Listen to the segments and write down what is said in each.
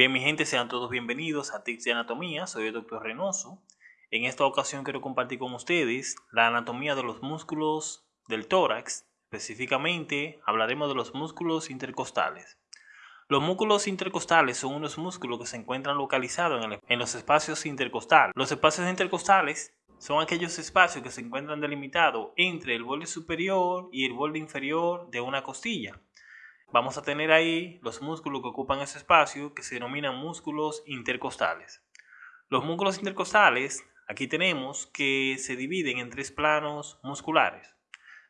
Bien, mi gente, sean todos bienvenidos a Tips de Anatomía. Soy el Dr. Reynoso. En esta ocasión quiero compartir con ustedes la anatomía de los músculos del tórax. Específicamente hablaremos de los músculos intercostales. Los músculos intercostales son unos músculos que se encuentran localizados en, en los espacios intercostales. Los espacios intercostales son aquellos espacios que se encuentran delimitados entre el borde superior y el borde inferior de una costilla. Vamos a tener ahí los músculos que ocupan ese espacio que se denominan músculos intercostales. Los músculos intercostales, aquí tenemos que se dividen en tres planos musculares.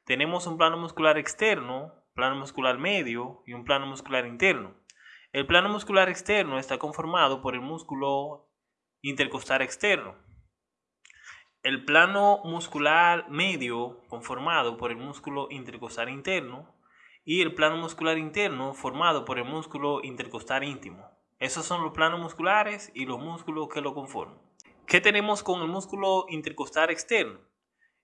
Tenemos un plano muscular externo, plano muscular medio y un plano muscular interno. El plano muscular externo está conformado por el músculo intercostal externo. El plano muscular medio conformado por el músculo intercostal interno y el plano muscular interno formado por el músculo intercostal íntimo. Esos son los planos musculares y los músculos que lo conforman. ¿Qué tenemos con el músculo intercostal externo?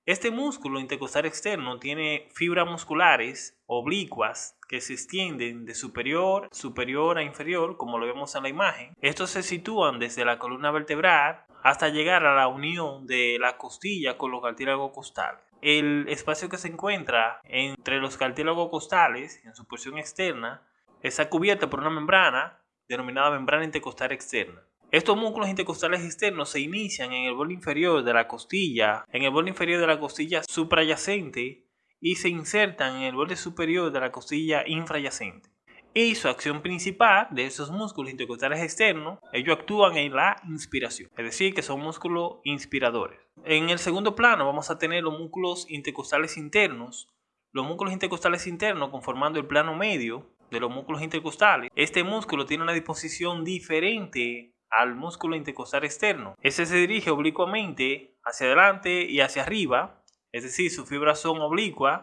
Este músculo intercostal externo tiene fibras musculares oblicuas que se extienden de superior, superior a inferior, como lo vemos en la imagen. Estos se sitúan desde la columna vertebral hasta llegar a la unión de la costilla con los cartílagos costales. El espacio que se encuentra entre los cartílagos costales, en su porción externa, está cubierto por una membrana denominada membrana intercostal externa. Estos músculos intercostales externos se inician en el borde inferior de la costilla, en el borde inferior de la costilla suprayacente y se insertan en el borde superior de la costilla infrayacente. Y su acción principal de esos músculos intercostales externos, ellos actúan en la inspiración, es decir, que son músculos inspiradores. En el segundo plano vamos a tener los músculos intercostales internos. Los músculos intercostales internos conformando el plano medio de los músculos intercostales. Este músculo tiene una disposición diferente al músculo intercostal externo. Este se dirige oblicuamente hacia adelante y hacia arriba, es decir, sus fibras son oblicuas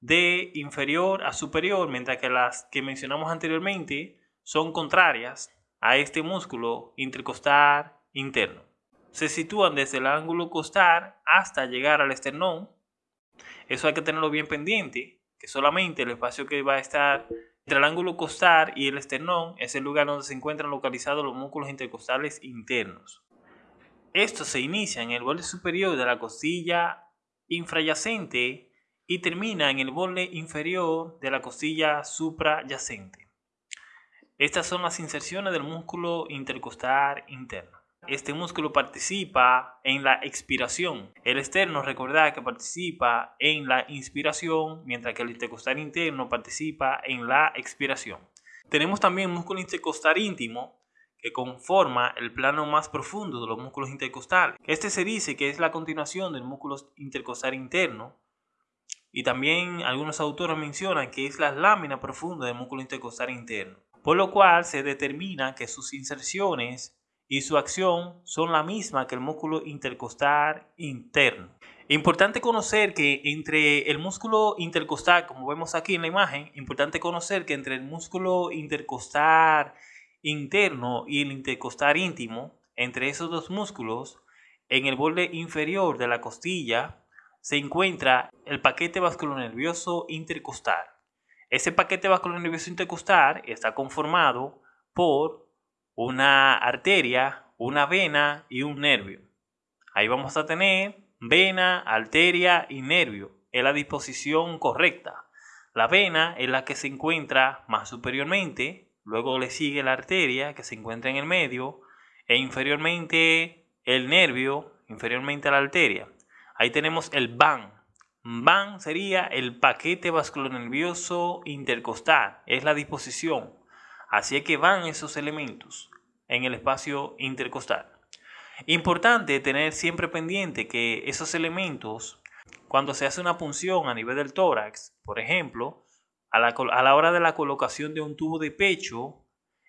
de inferior a superior, mientras que las que mencionamos anteriormente son contrarias a este músculo intercostal interno. Se sitúan desde el ángulo costal hasta llegar al esternón. Eso hay que tenerlo bien pendiente, que solamente el espacio que va a estar entre el ángulo costal y el esternón es el lugar donde se encuentran localizados los músculos intercostales internos. Esto se inicia en el borde superior de la costilla infrayacente y termina en el borde inferior de la costilla suprayacente. Estas son las inserciones del músculo intercostal interno. Este músculo participa en la expiración. El externo, recordad que participa en la inspiración, mientras que el intercostal interno participa en la expiración. Tenemos también músculo intercostal íntimo, que conforma el plano más profundo de los músculos intercostales. Este se dice que es la continuación del músculo intercostal interno. Y también algunos autores mencionan que es la lámina profunda del músculo intercostal interno. Por lo cual se determina que sus inserciones y su acción son la misma que el músculo intercostal interno. Importante conocer que entre el músculo intercostal, como vemos aquí en la imagen, importante conocer que entre el músculo intercostal interno y el intercostal íntimo, entre esos dos músculos, en el borde inferior de la costilla, se encuentra el paquete vasculonervioso intercostal. Ese paquete vasculonervioso intercostal está conformado por una arteria, una vena y un nervio. Ahí vamos a tener vena, arteria y nervio en la disposición correcta. La vena es la que se encuentra más superiormente, luego le sigue la arteria que se encuentra en el medio e inferiormente el nervio, inferiormente a la arteria. Ahí tenemos el VAN. VAN sería el paquete vasculonervioso intercostal, es la disposición. Así es que van esos elementos en el espacio intercostal. Importante tener siempre pendiente que esos elementos, cuando se hace una punción a nivel del tórax, por ejemplo, a la, a la hora de la colocación de un tubo de pecho,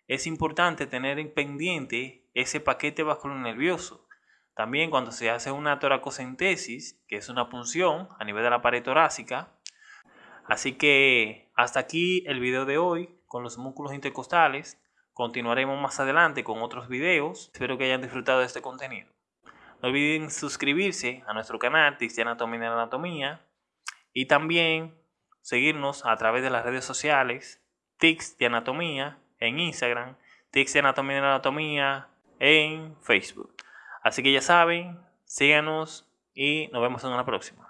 es importante tener en pendiente ese paquete vasculonervioso. También cuando se hace una toracocentesis, que es una punción a nivel de la pared torácica. Así que hasta aquí el video de hoy con los músculos intercostales. Continuaremos más adelante con otros videos. Espero que hayan disfrutado de este contenido. No olviden suscribirse a nuestro canal de Anatomía y Anatomía y también seguirnos a través de las redes sociales Tics de Anatomía en Instagram, Tics de Anatomía la Anatomía en Facebook. Así que ya saben, síganos y nos vemos en una próxima.